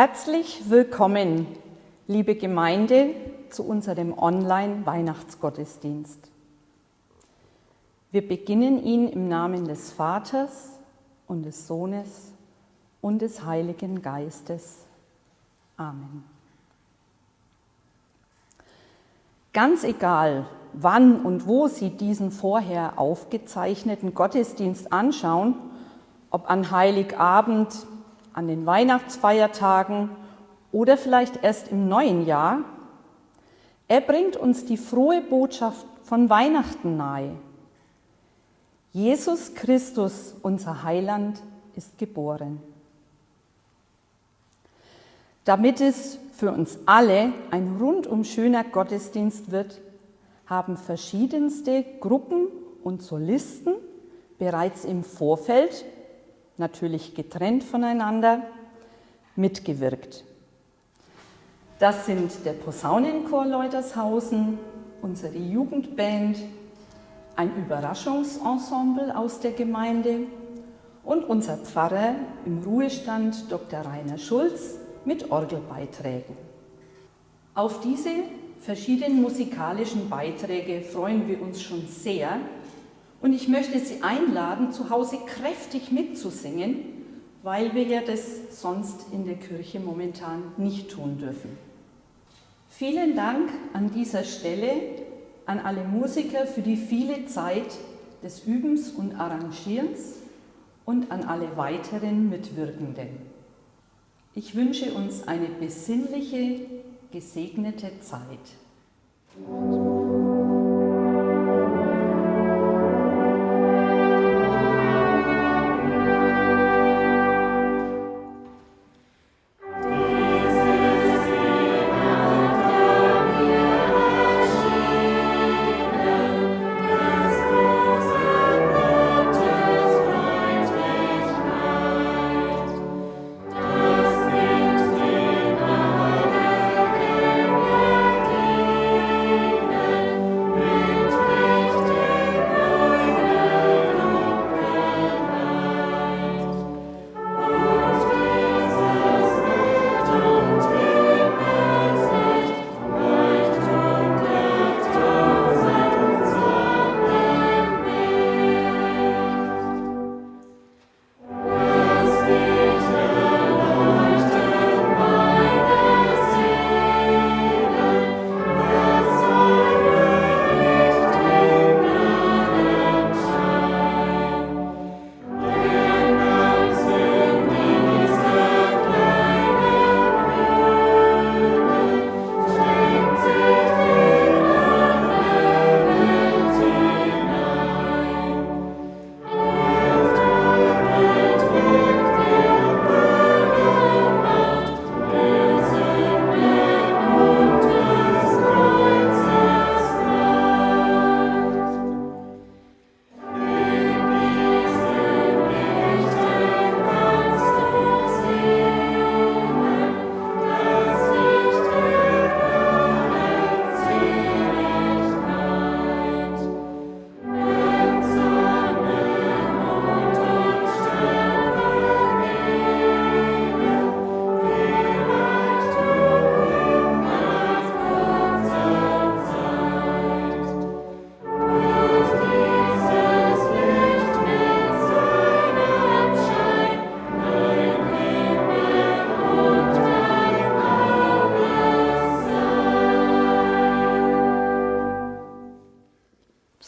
Herzlich willkommen, liebe Gemeinde, zu unserem Online-Weihnachtsgottesdienst. Wir beginnen ihn im Namen des Vaters und des Sohnes und des Heiligen Geistes. Amen. Ganz egal, wann und wo Sie diesen vorher aufgezeichneten Gottesdienst anschauen, ob an Heiligabend, an den Weihnachtsfeiertagen oder vielleicht erst im neuen Jahr, er bringt uns die frohe Botschaft von Weihnachten nahe. Jesus Christus, unser Heiland, ist geboren. Damit es für uns alle ein rundum schöner Gottesdienst wird, haben verschiedenste Gruppen und Solisten bereits im Vorfeld, natürlich getrennt voneinander, mitgewirkt. Das sind der Posaunenchor Leutershausen, unsere Jugendband, ein Überraschungsensemble aus der Gemeinde und unser Pfarrer im Ruhestand Dr. Rainer Schulz mit Orgelbeiträgen. Auf diese verschiedenen musikalischen Beiträge freuen wir uns schon sehr und ich möchte Sie einladen, zu Hause kräftig mitzusingen, weil wir ja das sonst in der Kirche momentan nicht tun dürfen. Vielen Dank an dieser Stelle an alle Musiker für die viele Zeit des Übens und Arrangierens und an alle weiteren Mitwirkenden. Ich wünsche uns eine besinnliche, gesegnete Zeit.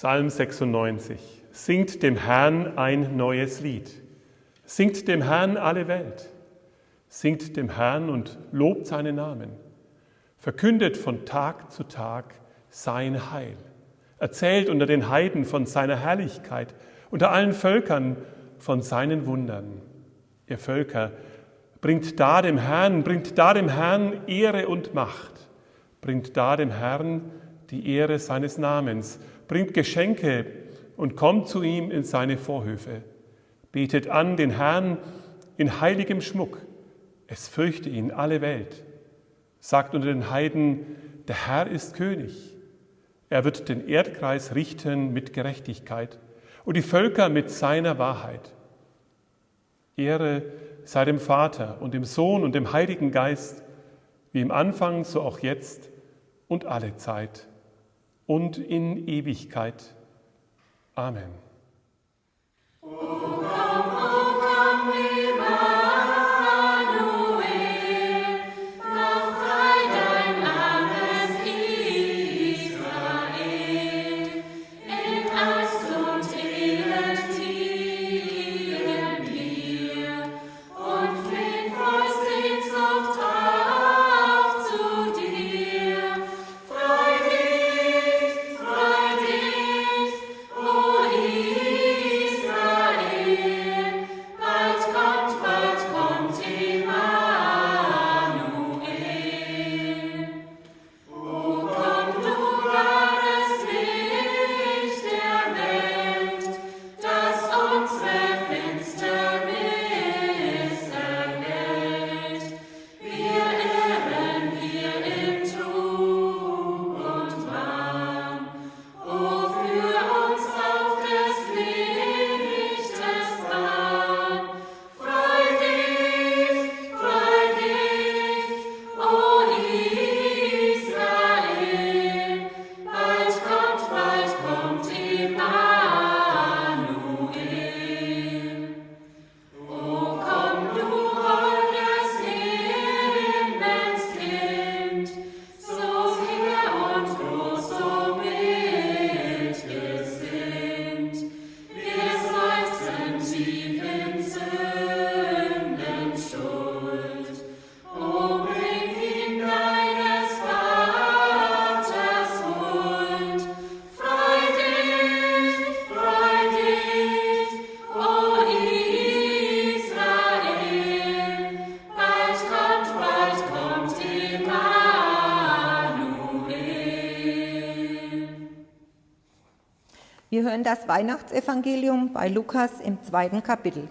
Psalm 96. Singt dem Herrn ein neues Lied. Singt dem Herrn alle Welt. Singt dem Herrn und lobt seinen Namen. Verkündet von Tag zu Tag sein Heil. Erzählt unter den Heiden von seiner Herrlichkeit, unter allen Völkern von seinen Wundern. Ihr Völker, bringt da dem Herrn, bringt da dem Herrn Ehre und Macht. Bringt da dem Herrn die Ehre seines Namens bringt Geschenke und kommt zu ihm in seine Vorhöfe. Betet an den Herrn in heiligem Schmuck. Es fürchte ihn alle Welt. Sagt unter den Heiden, der Herr ist König. Er wird den Erdkreis richten mit Gerechtigkeit und die Völker mit seiner Wahrheit. Ehre sei dem Vater und dem Sohn und dem Heiligen Geist, wie im Anfang, so auch jetzt und alle Zeit und in Ewigkeit. Amen. Hören das Weihnachtsevangelium bei Lukas im zweiten Kapitel.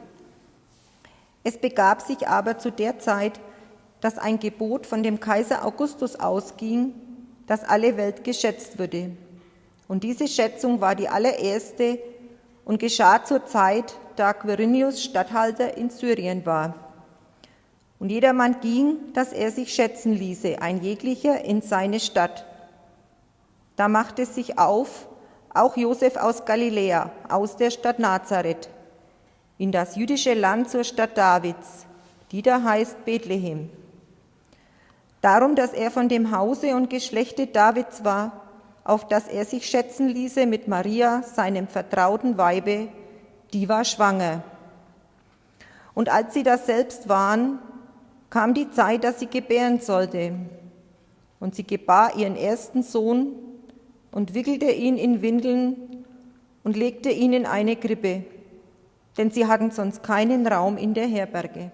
Es begab sich aber zu der Zeit, dass ein Gebot von dem Kaiser Augustus ausging, dass alle Welt geschätzt würde. Und diese Schätzung war die allererste und geschah zur Zeit, da Quirinius Statthalter in Syrien war. Und jedermann ging, dass er sich schätzen ließe, ein jeglicher in seine Stadt. Da machte es sich auf, auch Josef aus Galiläa, aus der Stadt Nazareth, in das jüdische Land zur Stadt Davids, die da heißt Bethlehem. Darum, dass er von dem Hause und Geschlechte Davids war, auf das er sich schätzen ließe mit Maria, seinem vertrauten Weibe, die war schwanger. Und als sie das selbst waren, kam die Zeit, dass sie gebären sollte. Und sie gebar ihren ersten Sohn und wickelte ihn in Windeln und legte ihn in eine Krippe, denn sie hatten sonst keinen Raum in der Herberge.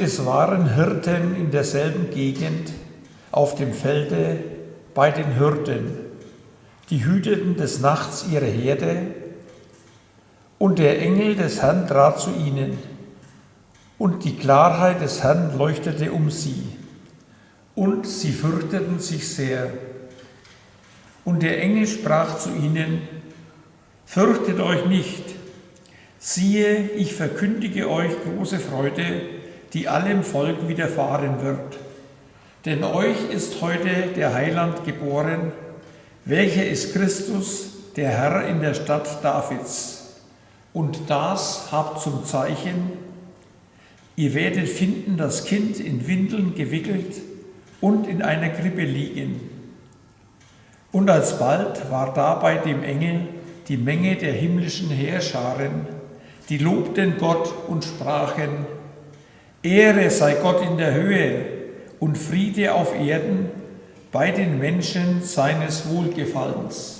Es waren Hirten in derselben Gegend, auf dem Felde bei den Hürden. Die hüteten des Nachts ihre Herde, und der Engel des Herrn trat zu ihnen, und die Klarheit des Herrn leuchtete um sie, und sie fürchteten sich sehr. Und der Engel sprach zu ihnen, Fürchtet euch nicht, siehe, ich verkündige euch große Freude, die allem Volk widerfahren wird. Denn euch ist heute der Heiland geboren, welcher ist Christus, der Herr in der Stadt Davids. Und das habt zum Zeichen, ihr werdet finden das Kind in Windeln gewickelt und in einer Krippe liegen. Und alsbald war da bei dem Engel die Menge der himmlischen Heerscharen, die lobten Gott und sprachen, Ehre sei Gott in der Höhe und Friede auf Erden bei den Menschen seines Wohlgefallens.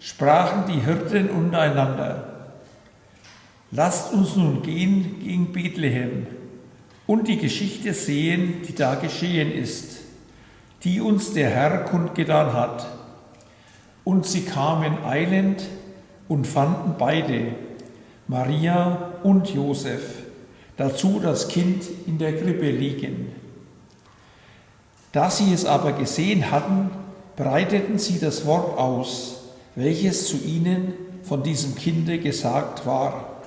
Sprachen die Hirten untereinander, lasst uns nun gehen gegen Bethlehem und die Geschichte sehen, die da geschehen ist, die uns der Herr kundgetan hat. Und sie kamen eilend und fanden beide, Maria und Josef, dazu das Kind in der Krippe liegen. Da sie es aber gesehen hatten, breiteten sie das Wort aus, welches zu ihnen von diesem Kinde gesagt war.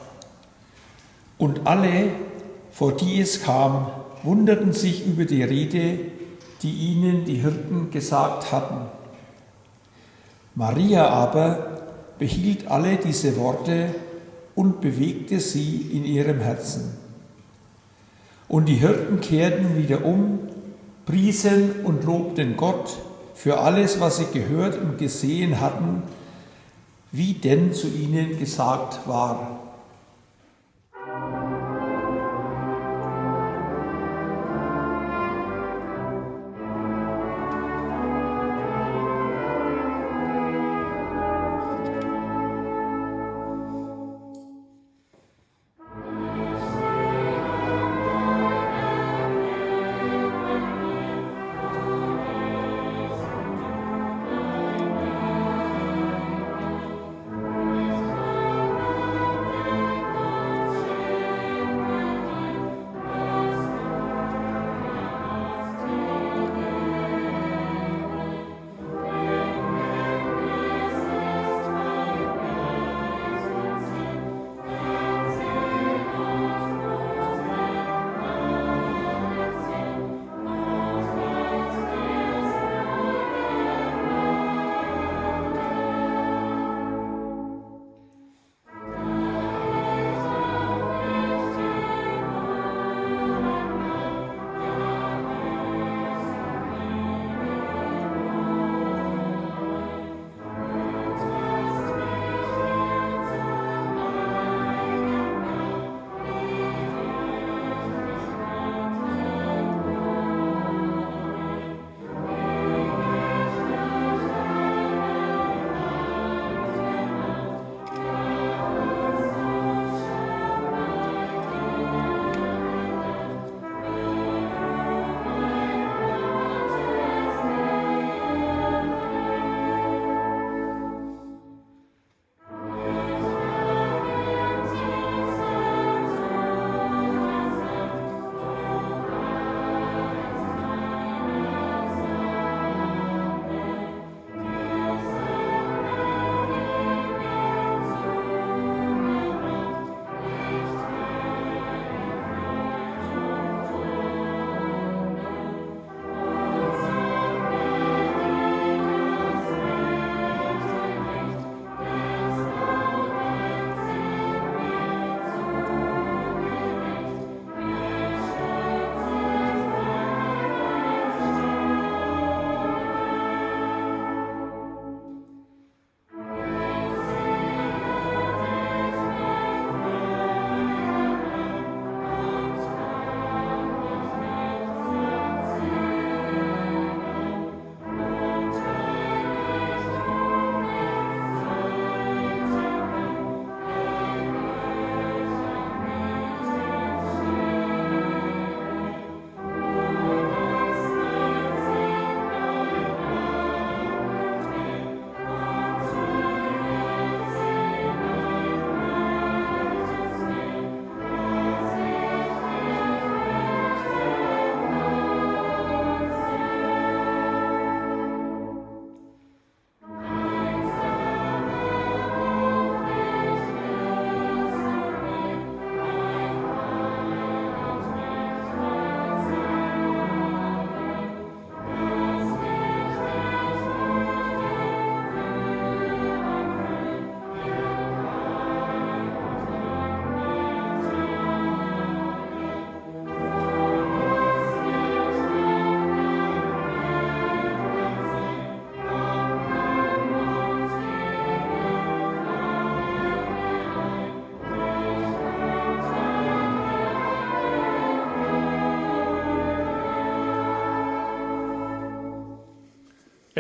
Und alle, vor die es kam, wunderten sich über die Rede, die ihnen die Hirten gesagt hatten. Maria aber behielt alle diese Worte und bewegte sie in ihrem Herzen. Und die Hirten kehrten wieder um, priesen und lobten Gott für alles, was sie gehört und gesehen hatten, wie denn zu ihnen gesagt war.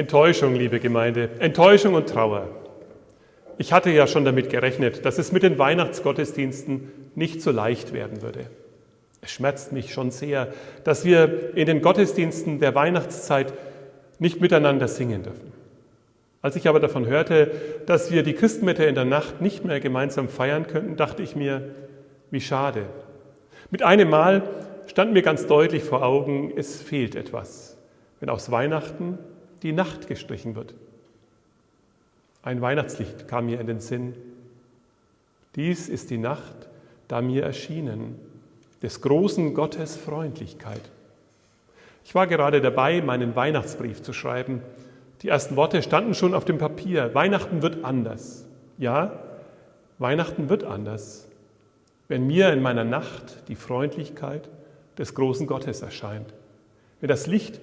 Enttäuschung, liebe Gemeinde, Enttäuschung und Trauer. Ich hatte ja schon damit gerechnet, dass es mit den Weihnachtsgottesdiensten nicht so leicht werden würde. Es schmerzt mich schon sehr, dass wir in den Gottesdiensten der Weihnachtszeit nicht miteinander singen dürfen. Als ich aber davon hörte, dass wir die Christmette in der Nacht nicht mehr gemeinsam feiern könnten, dachte ich mir, wie schade. Mit einem Mal stand mir ganz deutlich vor Augen, es fehlt etwas, wenn aus Weihnachten die Nacht gestrichen wird. Ein Weihnachtslicht kam mir in den Sinn. Dies ist die Nacht, da mir erschienen, des großen Gottes Freundlichkeit. Ich war gerade dabei, meinen Weihnachtsbrief zu schreiben. Die ersten Worte standen schon auf dem Papier. Weihnachten wird anders. Ja, Weihnachten wird anders, wenn mir in meiner Nacht die Freundlichkeit des großen Gottes erscheint. Wenn das Licht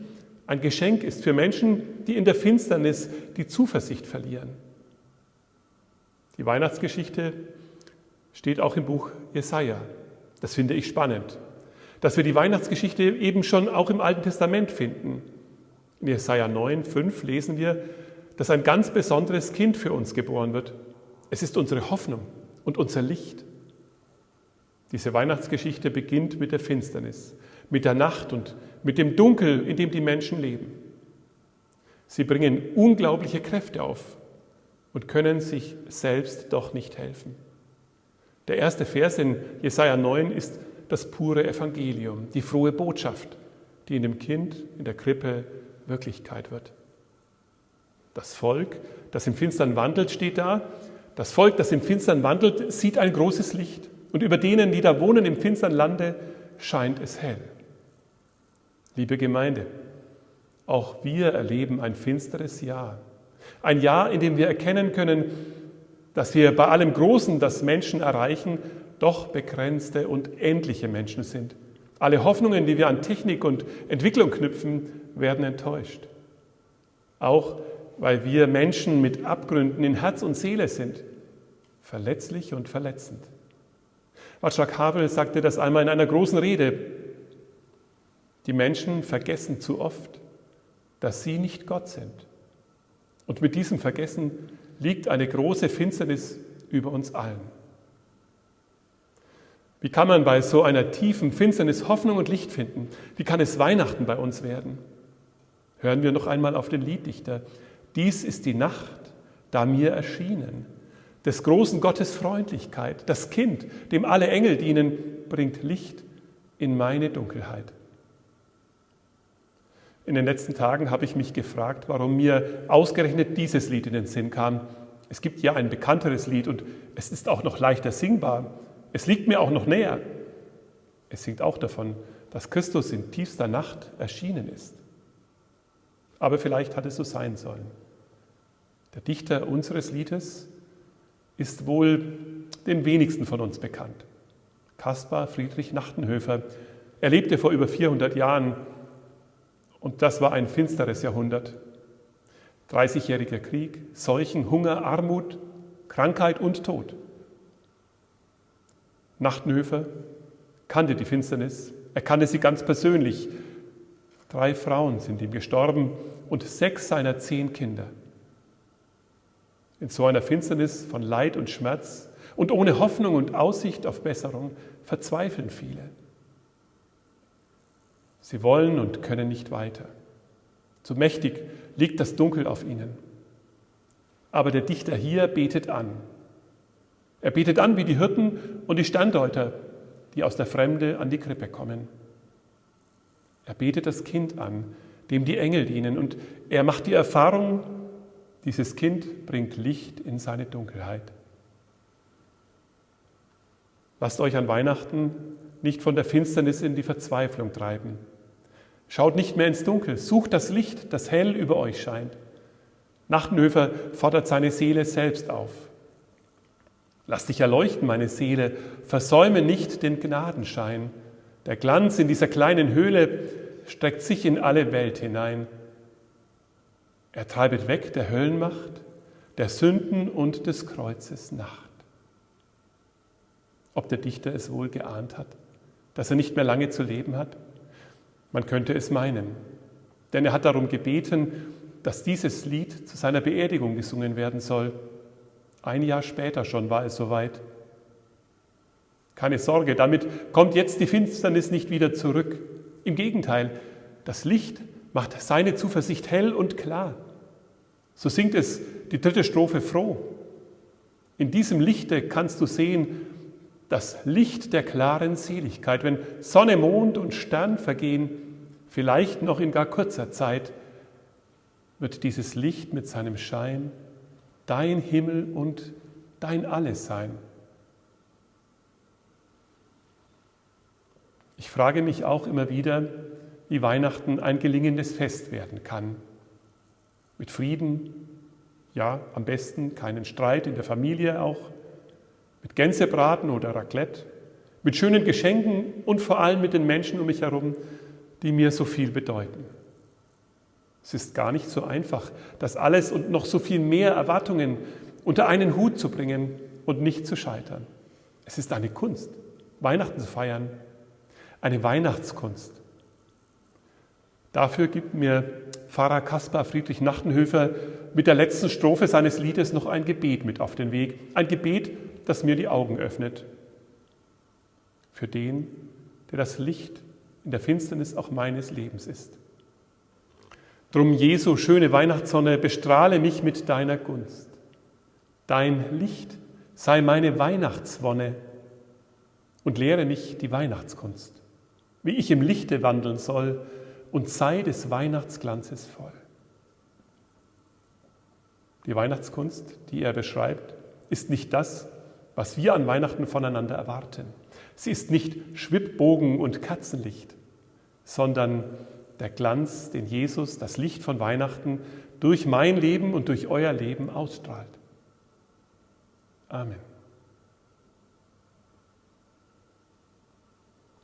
ein Geschenk ist für Menschen, die in der Finsternis die Zuversicht verlieren. Die Weihnachtsgeschichte steht auch im Buch Jesaja. Das finde ich spannend, dass wir die Weihnachtsgeschichte eben schon auch im Alten Testament finden. In Jesaja 9, 5 lesen wir, dass ein ganz besonderes Kind für uns geboren wird. Es ist unsere Hoffnung und unser Licht. Diese Weihnachtsgeschichte beginnt mit der Finsternis, mit der Nacht und mit dem Dunkel, in dem die Menschen leben. Sie bringen unglaubliche Kräfte auf und können sich selbst doch nicht helfen. Der erste Vers in Jesaja 9 ist das pure Evangelium, die frohe Botschaft, die in dem Kind in der Krippe Wirklichkeit wird. Das Volk, das im Finstern wandelt, steht da. Das Volk, das im Finstern wandelt, sieht ein großes Licht. Und über denen, die da wohnen im finstern Lande, scheint es hell. Liebe Gemeinde, auch wir erleben ein finsteres Jahr. Ein Jahr, in dem wir erkennen können, dass wir bei allem Großen, das Menschen erreichen, doch begrenzte und endliche Menschen sind. Alle Hoffnungen, die wir an Technik und Entwicklung knüpfen, werden enttäuscht. Auch weil wir Menschen mit Abgründen in Herz und Seele sind, verletzlich und verletzend. Václav Havel sagte das einmal in einer großen Rede. Die Menschen vergessen zu oft, dass sie nicht Gott sind. Und mit diesem Vergessen liegt eine große Finsternis über uns allen. Wie kann man bei so einer tiefen Finsternis Hoffnung und Licht finden? Wie kann es Weihnachten bei uns werden? Hören wir noch einmal auf den Lieddichter. Dies ist die Nacht, da mir erschienen. Des großen Gottes Freundlichkeit. Das Kind, dem alle Engel dienen, bringt Licht in meine Dunkelheit. In den letzten Tagen habe ich mich gefragt, warum mir ausgerechnet dieses Lied in den Sinn kam. Es gibt ja ein bekannteres Lied und es ist auch noch leichter singbar. Es liegt mir auch noch näher. Es singt auch davon, dass Christus in tiefster Nacht erschienen ist. Aber vielleicht hat es so sein sollen. Der Dichter unseres Liedes ist wohl den wenigsten von uns bekannt. Caspar Friedrich Nachtenhöfer. Er lebte vor über 400 Jahren und das war ein finsteres Jahrhundert. 30-jähriger Krieg, Seuchen, Hunger, Armut, Krankheit und Tod. Nachtenhöfer kannte die Finsternis, er kannte sie ganz persönlich. Drei Frauen sind ihm gestorben und sechs seiner zehn Kinder. In so einer Finsternis von Leid und Schmerz und ohne Hoffnung und Aussicht auf Besserung verzweifeln viele. Sie wollen und können nicht weiter. Zu mächtig liegt das Dunkel auf ihnen. Aber der Dichter hier betet an. Er betet an wie die Hirten und die Sterndeuter, die aus der Fremde an die Krippe kommen. Er betet das Kind an, dem die Engel dienen, und er macht die Erfahrung, dieses Kind bringt Licht in seine Dunkelheit. Lasst euch an Weihnachten nicht von der Finsternis in die Verzweiflung treiben. Schaut nicht mehr ins Dunkel, sucht das Licht, das hell über euch scheint. Nachtenhöfer fordert seine Seele selbst auf. Lass dich erleuchten, meine Seele, versäume nicht den Gnadenschein. Der Glanz in dieser kleinen Höhle streckt sich in alle Welt hinein. Er treibet weg der Höllenmacht, der Sünden und des Kreuzes Nacht. Ob der Dichter es wohl geahnt hat, dass er nicht mehr lange zu leben hat? Man könnte es meinen, denn er hat darum gebeten, dass dieses Lied zu seiner Beerdigung gesungen werden soll. Ein Jahr später schon war es soweit. Keine Sorge, damit kommt jetzt die Finsternis nicht wieder zurück. Im Gegenteil, das Licht macht seine Zuversicht hell und klar. So singt es die dritte Strophe froh. In diesem Lichte kannst du sehen, das Licht der klaren Seligkeit. Wenn Sonne, Mond und Stern vergehen, vielleicht noch in gar kurzer Zeit, wird dieses Licht mit seinem Schein dein Himmel und dein Alles sein. Ich frage mich auch immer wieder, wie Weihnachten ein gelingendes Fest werden kann. Mit Frieden, ja, am besten keinen Streit in der Familie auch, mit Gänsebraten oder Raclette, mit schönen Geschenken und vor allem mit den Menschen um mich herum, die mir so viel bedeuten. Es ist gar nicht so einfach, das alles und noch so viel mehr Erwartungen unter einen Hut zu bringen und nicht zu scheitern. Es ist eine Kunst, Weihnachten zu feiern, eine Weihnachtskunst. Dafür gibt mir Pfarrer Kaspar Friedrich Nachtenhöfer mit der letzten Strophe seines Liedes noch ein Gebet mit auf den Weg. Ein Gebet, das mir die Augen öffnet. Für den, der das Licht in der Finsternis auch meines Lebens ist. Drum, Jesu, schöne Weihnachtssonne, bestrahle mich mit deiner Gunst. Dein Licht sei meine Weihnachtswonne und lehre mich die Weihnachtskunst, wie ich im Lichte wandeln soll und sei des Weihnachtsglanzes voll. Die Weihnachtskunst, die er beschreibt, ist nicht das, was wir an Weihnachten voneinander erwarten. Sie ist nicht Schwibbogen und Katzenlicht, sondern der Glanz, den Jesus, das Licht von Weihnachten, durch mein Leben und durch euer Leben ausstrahlt. Amen.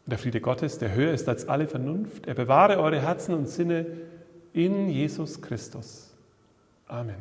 Der Friede Gottes, der höher ist als alle Vernunft, er bewahre eure Herzen und Sinne in Jesus Christus. Amen.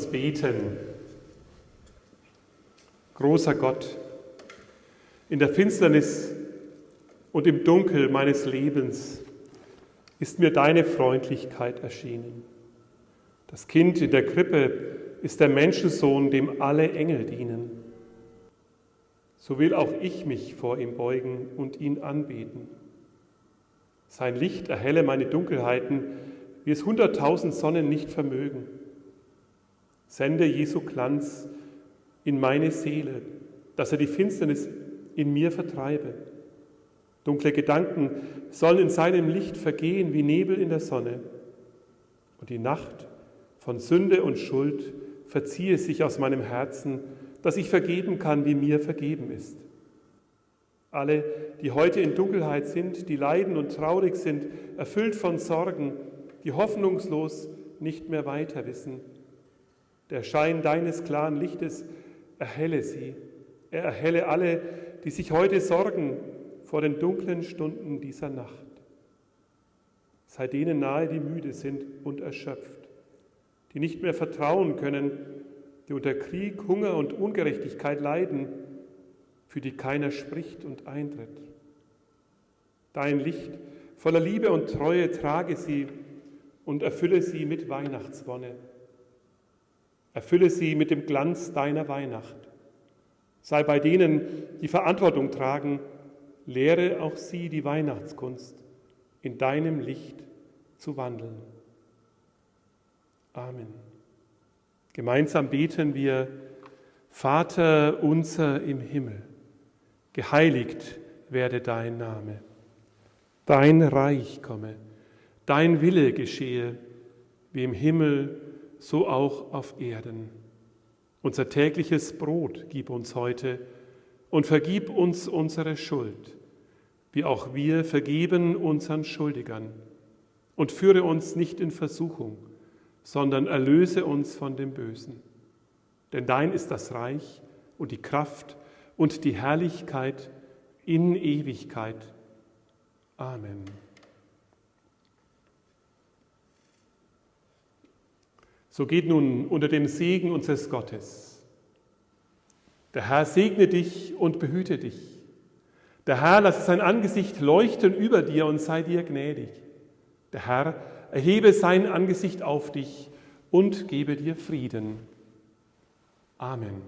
Uns beten. Großer Gott, in der Finsternis und im Dunkel meines Lebens ist mir deine Freundlichkeit erschienen. Das Kind in der Krippe ist der Menschensohn, dem alle Engel dienen. So will auch ich mich vor ihm beugen und ihn anbeten. Sein Licht erhelle meine Dunkelheiten, wie es hunderttausend Sonnen nicht vermögen. Sende Jesu Glanz in meine Seele, dass er die Finsternis in mir vertreibe. Dunkle Gedanken sollen in seinem Licht vergehen wie Nebel in der Sonne. Und die Nacht von Sünde und Schuld verziehe sich aus meinem Herzen, dass ich vergeben kann, wie mir vergeben ist. Alle, die heute in Dunkelheit sind, die leiden und traurig sind, erfüllt von Sorgen, die hoffnungslos nicht mehr weiter wissen, der Schein deines klaren Lichtes erhelle sie. Er erhelle alle, die sich heute sorgen vor den dunklen Stunden dieser Nacht. Sei denen nahe, die müde sind und erschöpft, die nicht mehr vertrauen können, die unter Krieg, Hunger und Ungerechtigkeit leiden, für die keiner spricht und eintritt. Dein Licht voller Liebe und Treue trage sie und erfülle sie mit Weihnachtswonne. Erfülle sie mit dem Glanz deiner Weihnacht. Sei bei denen, die Verantwortung tragen, lehre auch sie die Weihnachtskunst, in deinem Licht zu wandeln. Amen. Gemeinsam beten wir, Vater unser im Himmel, geheiligt werde dein Name, dein Reich komme, dein Wille geschehe, wie im Himmel, so auch auf Erden. Unser tägliches Brot gib uns heute und vergib uns unsere Schuld, wie auch wir vergeben unseren Schuldigern. Und führe uns nicht in Versuchung, sondern erlöse uns von dem Bösen. Denn dein ist das Reich und die Kraft und die Herrlichkeit in Ewigkeit. Amen. So geht nun unter dem Segen unseres Gottes. Der Herr segne dich und behüte dich. Der Herr lasse sein Angesicht leuchten über dir und sei dir gnädig. Der Herr erhebe sein Angesicht auf dich und gebe dir Frieden. Amen.